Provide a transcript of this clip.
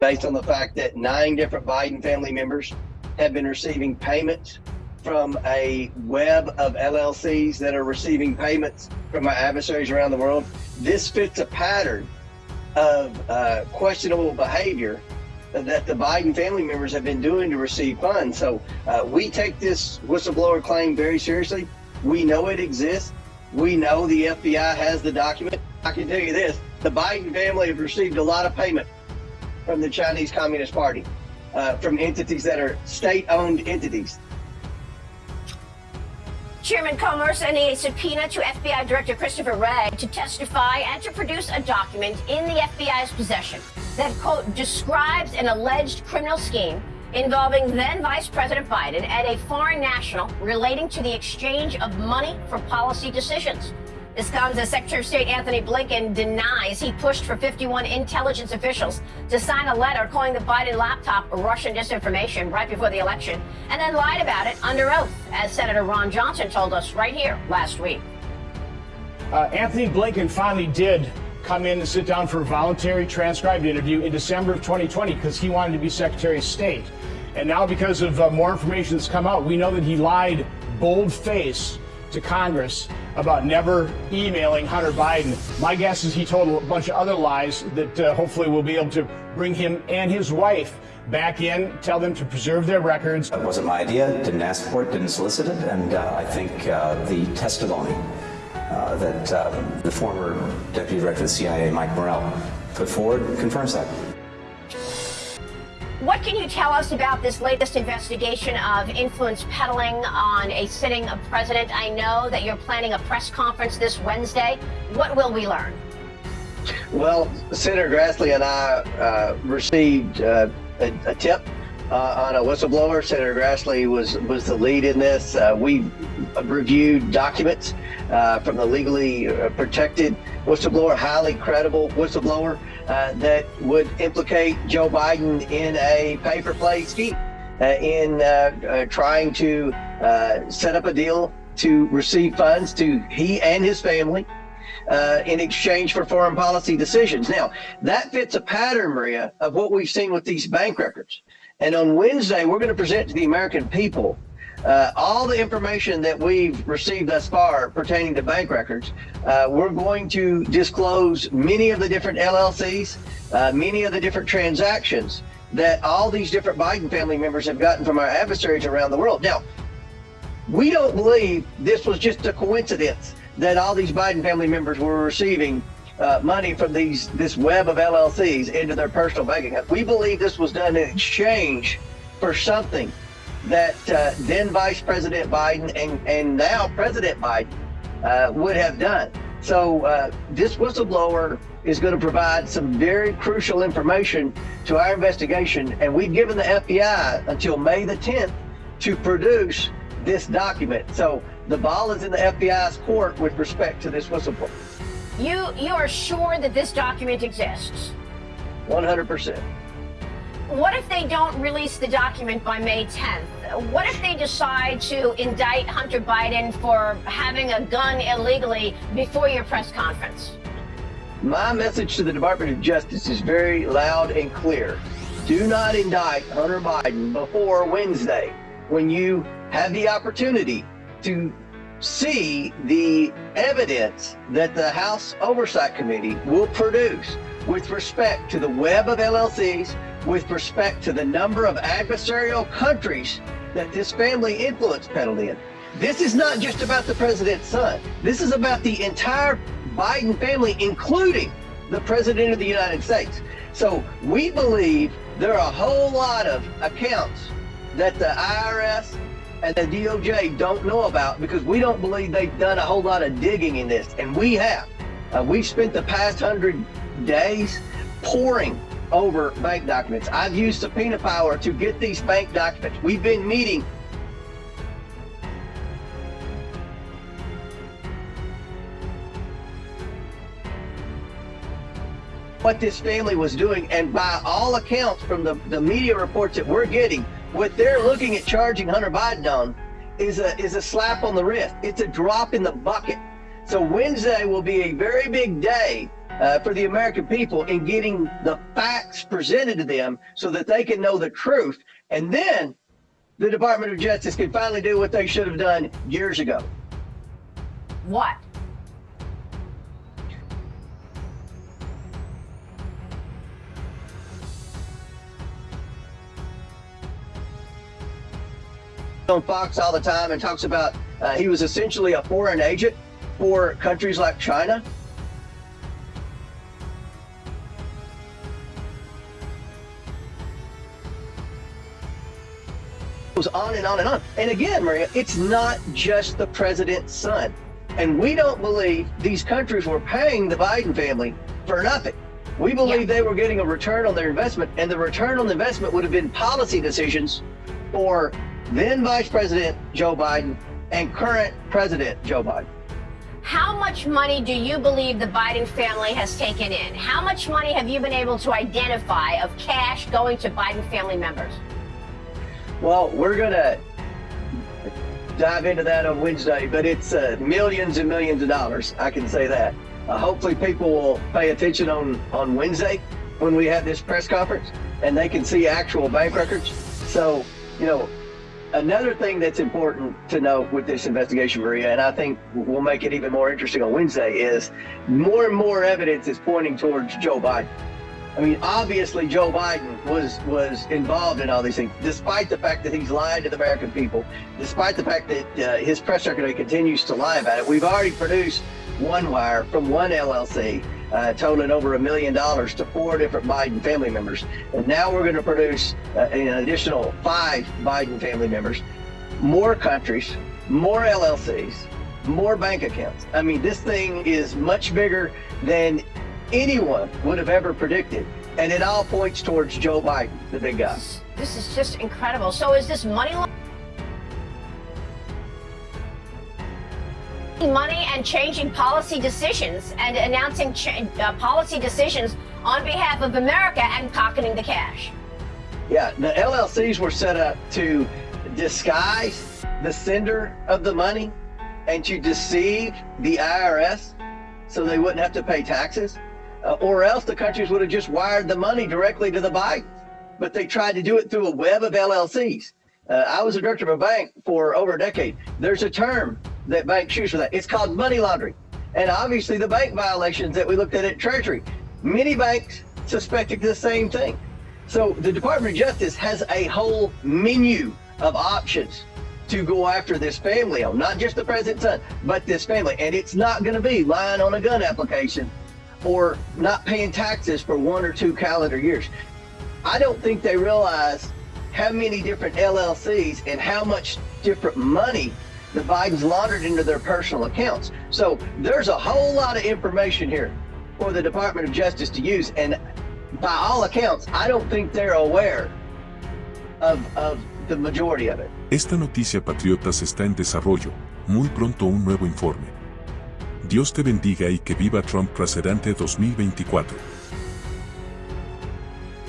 based on the fact that nine different Biden family members have been receiving payments from a web of LLCs that are receiving payments from our adversaries around the world. This fits a pattern of uh, questionable behavior that the Biden family members have been doing to receive funds. So uh, we take this whistleblower claim very seriously. We know it exists. We know the FBI has the document. I can tell you this, the Biden family have received a lot of payment from the Chinese Communist Party, uh, from entities that are state-owned entities. Chairman Comer sending a subpoena to FBI Director Christopher Wray to testify and to produce a document in the FBI's possession that, quote, describes an alleged criminal scheme involving then Vice President Biden and a foreign national relating to the exchange of money for policy decisions. This comes as Secretary of State Antony Blinken denies he pushed for 51 intelligence officials to sign a letter calling the Biden laptop Russian disinformation right before the election, and then lied about it under oath, as Senator Ron Johnson told us right here last week. Uh, Antony Blinken finally did come in and sit down for a voluntary transcribed interview in December of 2020 because he wanted to be Secretary of State. And now, because of uh, more information that's come out, we know that he lied bold face to Congress about never emailing Hunter Biden. My guess is he told a bunch of other lies that uh, hopefully we'll be able to bring him and his wife back in, tell them to preserve their records. It wasn't my idea, didn't ask for it, didn't solicit it, and uh, I think uh, the testimony uh, that uh, the former Deputy Director of the CIA, Mike Morrell, put forward confirms that. What can you tell us about this latest investigation of influence peddling on a sitting president? I know that you're planning a press conference this Wednesday. What will we learn? Well, Senator Grassley and I uh, received uh, a, a, tip uh, on a whistleblower. Senator Grassley was was the lead in this. Uh, we reviewed documents uh, from the legally uh, protected whistleblower, highly credible whistleblower uh, that would implicate Joe Biden in a paper play scheme, uh, in trying to set up a deal to receive funds to he and his family uh, in exchange for foreign policy decisions. Now, that fits a pattern, Maria, of what we've seen with these bank records. And on Wednesday, we're going to present to the American people uh, all the information that we've received thus far pertaining to bank records, uh, we're going to disclose many of the different LLCs, uh, many of the different transactions that all these different Biden family members have gotten from our adversaries around the world. Now, we don't believe this was just a coincidence that all these Biden family members were receiving uh, money from these this web of LLCs into their personal bank account. We believe this was done in exchange for something that uh, then Vice President Biden and, and now President Biden uh, would have done. So uh, this whistleblower is going to provide some very crucial information to our investigation, and we've given the FBI until May the 10th to produce this document. So the ball is in the FBI's court with respect to this whistleblower. You you are sure that this document exists? 100 percent. What if they don't release the document by May 10th? What if they decide to indict Hunter Biden for having a gun illegally before your press conference? My message to the Department of Justice is very loud and clear. Do not indict Hunter Biden before Wednesday when you have the opportunity to see the evidence that the House Oversight Committee will produce with respect to the web of LLCs, with respect to the number of adversarial countries that this family influence peddled in. This is not just about the president's son. This is about the entire Biden family, including the president of the United States. So we believe there are a whole lot of accounts that the IRS and the DOJ don't know about because we don't believe they've done a whole lot of digging in this. And we have. Uh, we've spent the past hundred days pouring over bank documents. I've used subpoena power to get these bank documents. We've been meeting what this family was doing and by all accounts from the, the media reports that we're getting what they're looking at charging hunter biden on is a is a slap on the wrist it's a drop in the bucket so wednesday will be a very big day uh, for the American people in getting the facts presented to them so that they can know the truth. And then the Department of Justice can finally do what they should have done years ago. What? On Fox all the time and talks about uh, he was essentially a foreign agent for countries like China. Goes on and on and on. And again, Maria, it's not just the president's son. And we don't believe these countries were paying the Biden family for nothing. We believe Yeah. they were getting a return on their investment, and the return on the investment would have been policy decisions for then Vice President Joe Biden and current President Joe Biden. How much money do you believe the Biden family has taken in? How much money have you been able to identify of cash going to Biden family members? Well, we're going to dive into that on Wednesday, but it's uh, millions and millions of dollars. I can say that. Uh, hopefully, people will pay attention on, on Wednesday when we have this press conference and they can see actual bank records. So, you know, another thing that's important to know with this investigation, Maria, and I think will make it even more interesting on Wednesday, is more and more evidence is pointing towards Joe Biden. I mean, obviously Joe Biden was was involved in all these things, despite the fact that he's lied to the American people, despite the fact that uh, his press secretary continues to lie about it. We've already produced one wire from one LLC, uh, totaling over a million dollars to four different Biden family members, and now we're going to produce uh, an additional five Biden family members, more countries, more LLCs, more bank accounts. I mean, this thing is much bigger than anyone would have ever predicted. And it all points towards Joe Biden, the big guy. This is just incredible. So is this money money and changing policy decisions and announcing uh, policy decisions on behalf of America and pocketing the cash. Yeah, the LLCs were set up to disguise the sender of the money and to deceive the IRS so they wouldn't have to pay taxes. Uh, or else the countries would have just wired the money directly to the Bidens. But they tried to do it through a web of LLCs. Uh, I was a director of a bank for over a decade. There's a term that banks use for that. It's called money laundering. And obviously the bank violations that we looked at at Treasury, many banks suspected the same thing. So the Department of Justice has a whole menu of options to go after this family not just the president's son, but this family. And it's not going to be lying on a gun application or not paying taxes for one or two calendar years. I don't think they realize how many different LLCs and how much different money the Bidens laundered into their personal accounts. So there's a whole lot of information here for the Department of Justice to use. And by all accounts, I don't think they're aware of, of the majority of it. Esta noticia Patriotas está en desarrollo, muy pronto un nuevo informe. Dios te bendiga y que viva Trump presidente 2024.